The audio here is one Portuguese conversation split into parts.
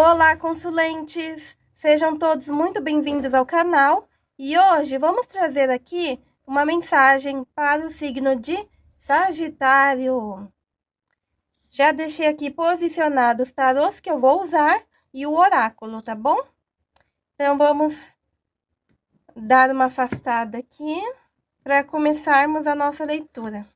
Olá, consulentes! Sejam todos muito bem-vindos ao canal e hoje vamos trazer aqui uma mensagem para o signo de Sagitário. Já deixei aqui posicionados os tarôs que eu vou usar e o oráculo, tá bom? Então, vamos dar uma afastada aqui para começarmos a nossa leitura.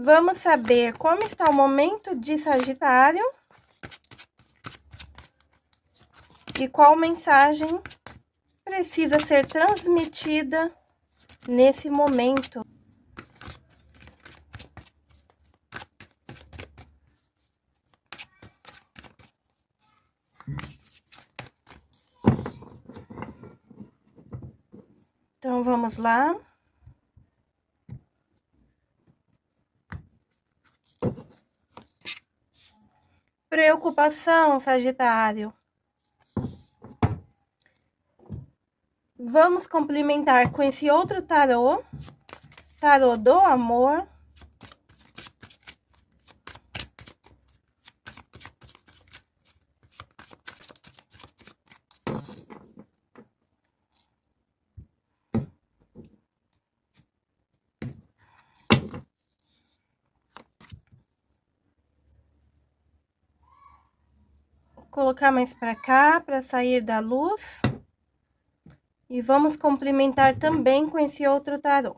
Vamos saber como está o momento de Sagitário e qual mensagem precisa ser transmitida nesse momento. Então, vamos lá. Preocupação, Sagitário. Vamos complementar com esse outro tarô, tarô do amor. Colocar mais para cá, para sair da luz. E vamos complementar também com esse outro tarô.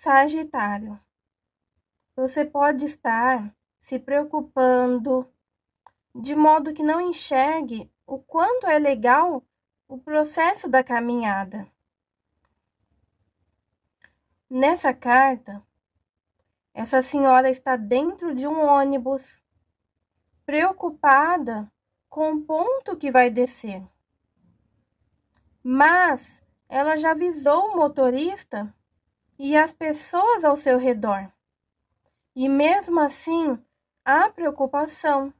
Sagitário, você pode estar se preocupando de modo que não enxergue o quanto é legal o processo da caminhada. Nessa carta, essa senhora está dentro de um ônibus, preocupada com o ponto que vai descer. Mas ela já avisou o motorista e as pessoas ao seu redor. E mesmo assim, há preocupação,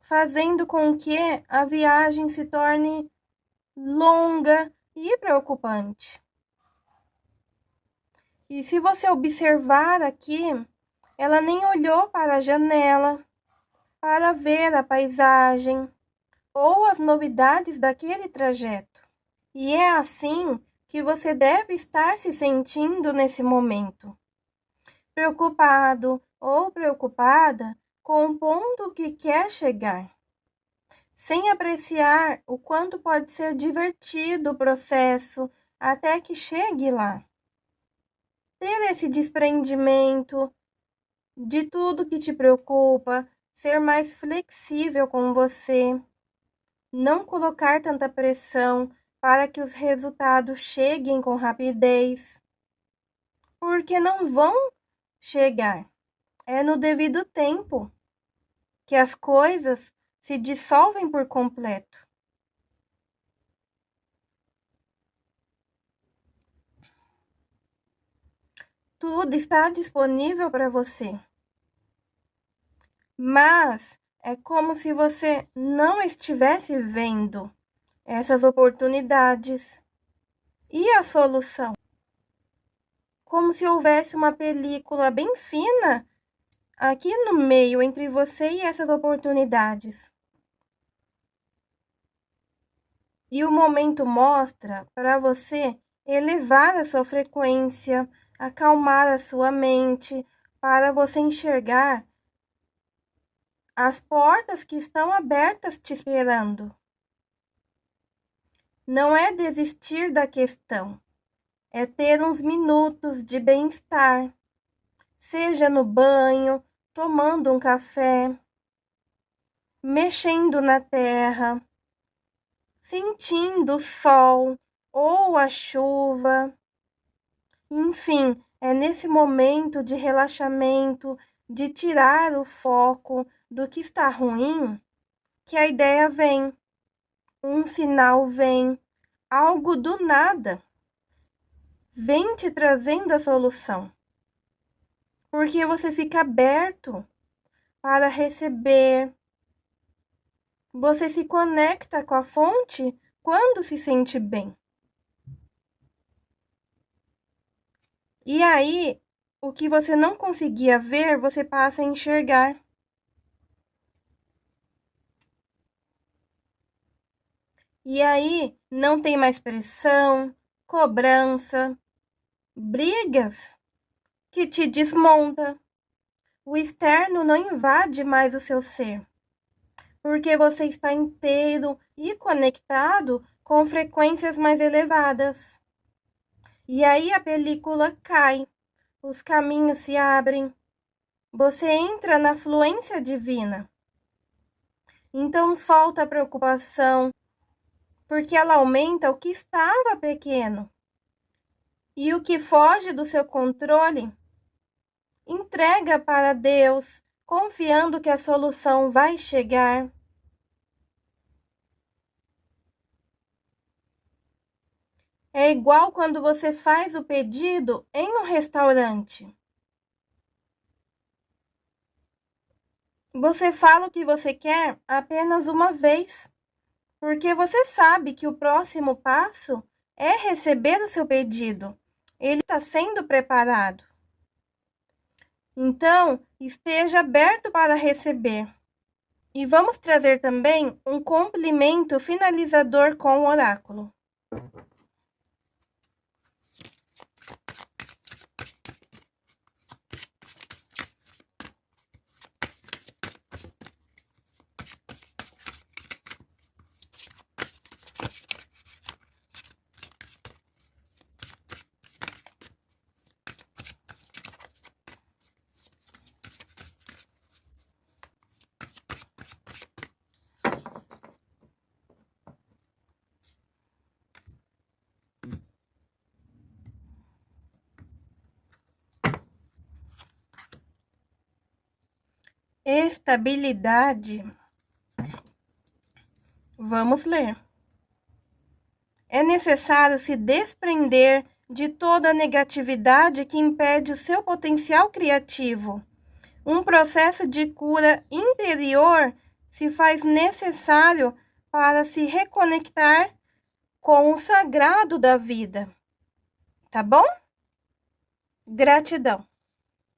fazendo com que a viagem se torne longa e preocupante. E se você observar aqui, ela nem olhou para a janela para ver a paisagem ou as novidades daquele trajeto. E é assim que você deve estar se sentindo nesse momento. Preocupado ou preocupada com o ponto que quer chegar, sem apreciar o quanto pode ser divertido o processo até que chegue lá. Ter esse desprendimento de tudo que te preocupa, ser mais flexível com você, não colocar tanta pressão para que os resultados cheguem com rapidez, porque não vão chegar. É no devido tempo que as coisas se dissolvem por completo. Tudo está disponível para você. Mas é como se você não estivesse vendo essas oportunidades. E a solução? como se houvesse uma película bem fina aqui no meio entre você e essas oportunidades. E o momento mostra para você elevar a sua frequência, acalmar a sua mente, para você enxergar as portas que estão abertas te esperando. Não é desistir da questão, é ter uns minutos de bem-estar, seja no banho, tomando um café, mexendo na terra, sentindo o sol ou a chuva. Enfim, é nesse momento de relaxamento, de tirar o foco do que está ruim, que a ideia vem, um sinal vem, algo do nada vem te trazendo a solução. Porque você fica aberto para receber, você se conecta com a fonte quando se sente bem. E aí, o que você não conseguia ver, você passa a enxergar. E aí, não tem mais pressão, cobrança, brigas que te desmonta. O externo não invade mais o seu ser porque você está inteiro e conectado com frequências mais elevadas. E aí a película cai, os caminhos se abrem, você entra na fluência divina. Então solta a preocupação, porque ela aumenta o que estava pequeno. E o que foge do seu controle, entrega para Deus, confiando que a solução vai chegar. É igual quando você faz o pedido em um restaurante. Você fala o que você quer apenas uma vez, porque você sabe que o próximo passo é receber o seu pedido. Ele está sendo preparado. Então, esteja aberto para receber. E vamos trazer também um complemento finalizador com o oráculo. Estabilidade. Vamos ler. É necessário se desprender de toda a negatividade que impede o seu potencial criativo. Um processo de cura interior se faz necessário para se reconectar com o sagrado da vida. Tá bom? Gratidão.